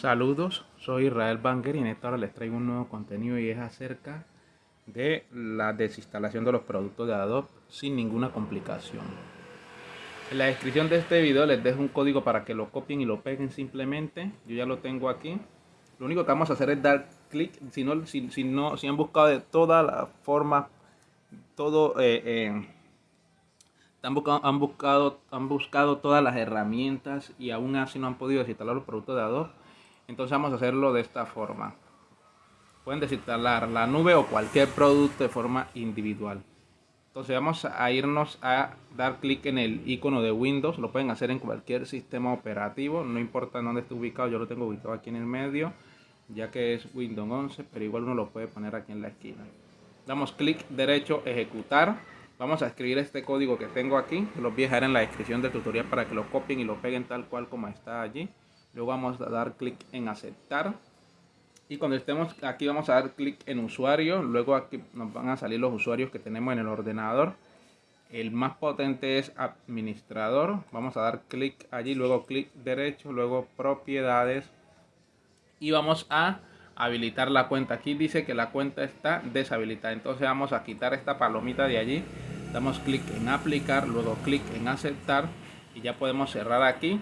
Saludos, soy Israel Banger y en esta hora les traigo un nuevo contenido y es acerca de la desinstalación de los productos de Adobe sin ninguna complicación. En la descripción de este video les dejo un código para que lo copien y lo peguen simplemente. Yo ya lo tengo aquí. Lo único que vamos a hacer es dar clic. Si no, si, no, si han buscado de todas las formas, todo, eh, eh, han, buscado, han, buscado, han buscado todas las herramientas y aún así no han podido desinstalar los productos de Adobe. Entonces vamos a hacerlo de esta forma. Pueden desinstalar la nube o cualquier producto de forma individual. Entonces vamos a irnos a dar clic en el icono de Windows. Lo pueden hacer en cualquier sistema operativo. No importa dónde esté ubicado. Yo lo tengo ubicado aquí en el medio. Ya que es Windows 11. Pero igual uno lo puede poner aquí en la esquina. Damos clic derecho, ejecutar. Vamos a escribir este código que tengo aquí. Los voy a dejar en la descripción del tutorial para que lo copien y lo peguen tal cual como está allí. Luego vamos a dar clic en aceptar. Y cuando estemos aquí vamos a dar clic en usuario. Luego aquí nos van a salir los usuarios que tenemos en el ordenador. El más potente es administrador. Vamos a dar clic allí luego clic derecho luego propiedades. Y vamos a habilitar la cuenta. Aquí dice que la cuenta está deshabilitada. Entonces vamos a quitar esta palomita de allí. Damos clic en aplicar luego clic en aceptar. Y ya podemos cerrar aquí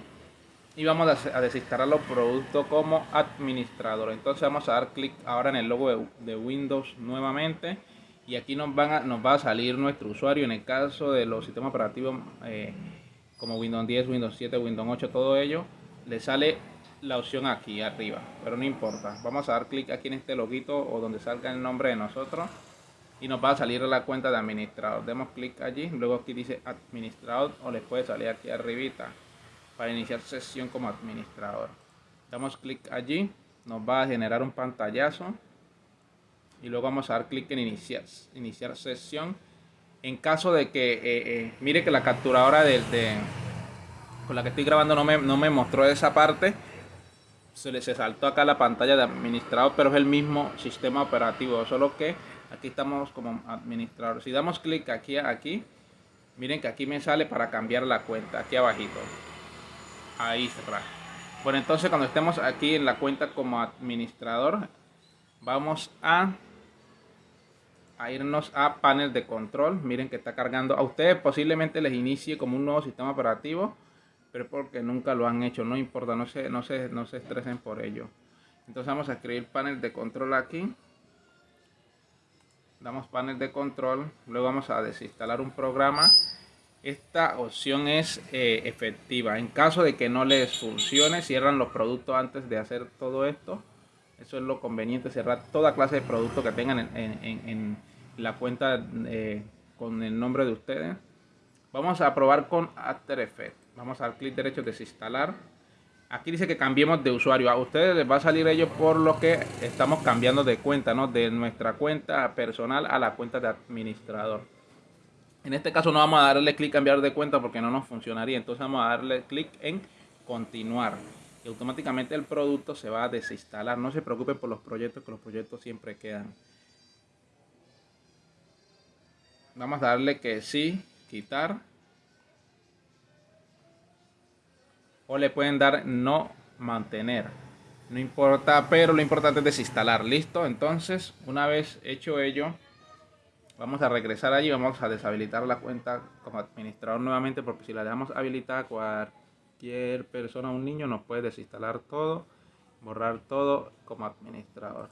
y vamos a desinstalar los productos como administrador. Entonces vamos a dar clic ahora en el logo de, Windows nuevamente y aquí nos, van nos va a salir nuestro usuario. En el caso de los sistemas operativos eh, como Windows 10, Windows 7, Windows 8, todo ello le sale la opción aquí arriba. Pero no importa. Vamos a dar clic aquí en este loguito o donde salga el nombre de nosotros y nos va a salir la cuenta de administrador. Demos clic allí. Luego aquí dice administrador o les puede salir aquí arribita para iniciar sesión como administrador. Damos clic allí, nos va a generar un pantallazo y luego vamos a dar clic en iniciar, iniciar sesión. En caso de que, eh, eh, mire que la capturadora con la que estoy grabando no me, no me mostró esa parte, se le se saltó acá la pantalla de administrador, pero es el mismo sistema operativo, solo que aquí estamos como administrador. Si damos clic aquí, aquí, miren que aquí me sale para cambiar la cuenta, aquí abajito ahí cerrar bueno entonces cuando estemos aquí en la cuenta como administrador vamos a, a irnos a panel de control. Miren que está cargando. A ustedes posiblemente les inicie como un nuevo sistema operativo pero porque nunca lo han hecho. No importa no se no se no se estresen por ello. Entonces vamos a escribir panel de control aquí. Damos panel de control. Luego vamos a desinstalar un programa esta opción es eh, efectiva. En caso de que no les funcione, cierran los productos antes de hacer todo esto. Eso es lo conveniente, cerrar toda clase de productos que tengan en, la cuenta eh, con el nombre de ustedes. Vamos a probar con After Effects. Vamos a dar clic derecho desinstalar. Aquí dice que cambiemos de usuario. A ustedes les va a salir ello por lo que estamos cambiando de cuenta, ¿no? De nuestra cuenta personal a la cuenta de administrador. En este caso no vamos a darle clic cambiar de cuenta porque no nos funcionaría. Entonces vamos a darle clic en continuar. Y automáticamente el producto se va a desinstalar. No se preocupen por los proyectos, que los proyectos siempre quedan. Vamos a darle que sí, quitar. O le pueden dar no mantener. No importa, pero lo importante es desinstalar. Listo, entonces una vez hecho ello Vamos a regresar allí, vamos a deshabilitar la cuenta como administrador nuevamente porque si la dejamos habilitada cualquier persona, un niño nos puede desinstalar todo, borrar todo como administrador.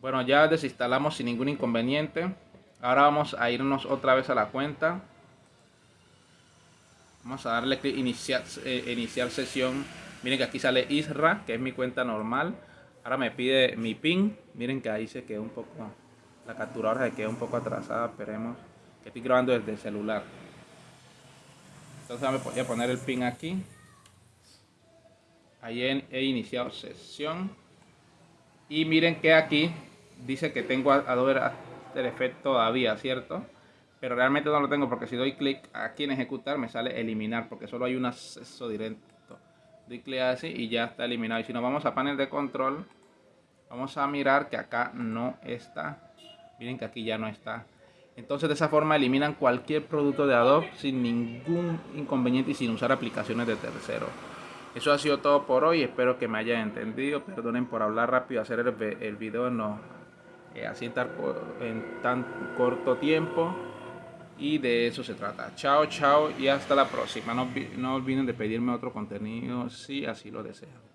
Bueno, ya desinstalamos sin ningún inconveniente. Ahora vamos a irnos otra vez a la cuenta. Vamos a darle clic iniciar, eh, iniciar sesión. Miren que aquí sale Isra, que es mi cuenta normal. Ahora me pide mi PIN. Miren que ahí se quedó un poco la capturadora se queda un poco atrasada, esperemos. Que estoy grabando desde el celular. Entonces voy a poner el pin aquí. Ahí he, iniciado sesión. Y miren que aquí dice que tengo Adobe After Effects todavía, ¿cierto? Pero realmente no lo tengo porque si doy clic aquí en ejecutar me sale eliminar porque solo hay un acceso directo. Doy clic así y ya está eliminado. Y si nos vamos a panel de control, vamos a mirar que acá no está Miren que aquí ya no está. Entonces de esa forma eliminan cualquier producto de Adobe sin ningún inconveniente y sin usar aplicaciones de tercero. Eso ha sido todo por hoy, espero que me hayan entendido, perdonen por hablar rápido, hacer el, video no, eh, así en tan corto tiempo y de eso se trata. Chao, chao y hasta la próxima. No, no olviden de pedirme otro contenido si así lo desean.